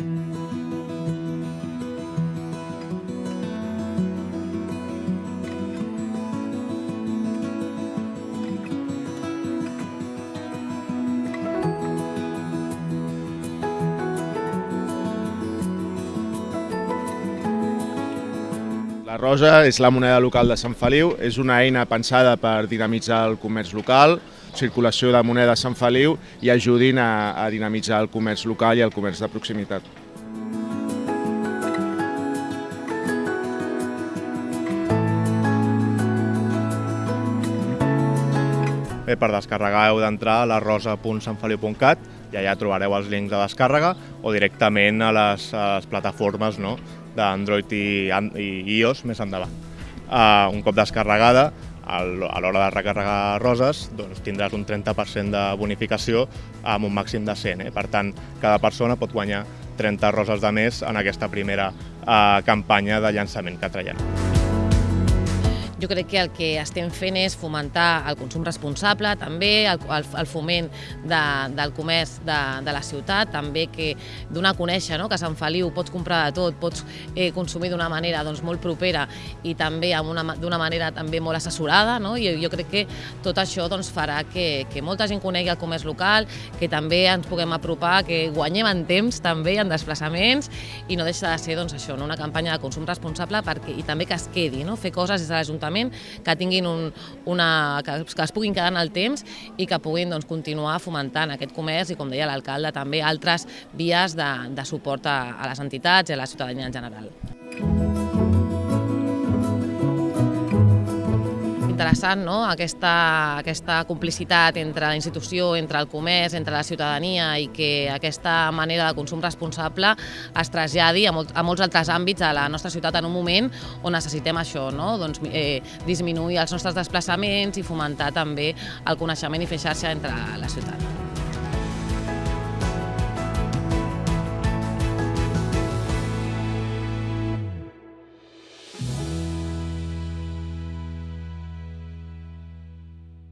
Thank you. La rosa és la moneda local de Sant Feliu, és una eina pensada per dinamitzar el comerç local, circulació de moneda a Sant Feliu i ajudin a, a dinamitzar el comerç local i el comerç de proximitat. Bé, per descarregar heu d'entrar a la rosa.sanfeliu.cat i allà trobareu els links de descàrrega o directament a les, a les plataformes no? d'Android i, i iOS més endavant. Uh, un cop descarregada, a l'hora de recarregar roses, doncs tindràs un 30% de bonificació amb un màxim de 100. Eh? Per tant, cada persona pot guanyar 30 roses de més en aquesta primera uh, campanya de llançament que traiem. Jo crec que el que estem fent és fomentar el consum responsable, també el, el, el foment de, del comerç de, de la ciutat, també que donar a conèixer no? que a Sant Feliu pots comprar de tot, pots eh, consumir d'una manera doncs, molt propera i també amb una, d'una manera també molt assessorada. No? I jo crec que tot això doncs, farà que, que molta gent conegui el comerç local, que també ens puguem apropar, que guanyem en temps també, en desplaçaments, i no deixa de ser doncs, això, no? una campanya de consum responsable perquè, i també que es quedi, no? fer coses des de l'Ajuntament que tinguin un, una, que, que es puguin quedar en el temps i que puguin doncs, continuar fomentant aquest comerç i, com deia l'alcalde, també altres vies de, de suport a, a les entitats i a la ciutadania en general. Interessant no? aquesta, aquesta complicitat entre la institució, entre el comerç, entre la ciutadania i que aquesta manera de consum responsable es traslladi a, molt, a molts altres àmbits de la nostra ciutat en un moment on necessitem això, no? doncs, eh, disminuir els nostres desplaçaments i fomentar també el coneixement i fer xarxa entre la ciutat.